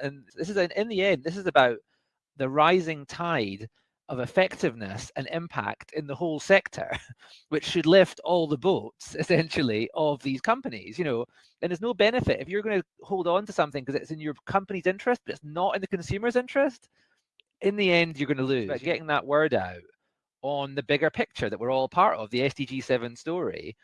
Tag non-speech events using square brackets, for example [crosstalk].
And this is in the end, this is about the rising tide of effectiveness and impact in the whole sector, [laughs] which should lift all the boats [laughs] essentially of these companies, you know, and there's no benefit if you're going to hold on to something because it's in your company's interest, but it's not in the consumer's interest. In the end, you're going to lose. getting that word out on the bigger picture that we're all part of, the SDG 7 story,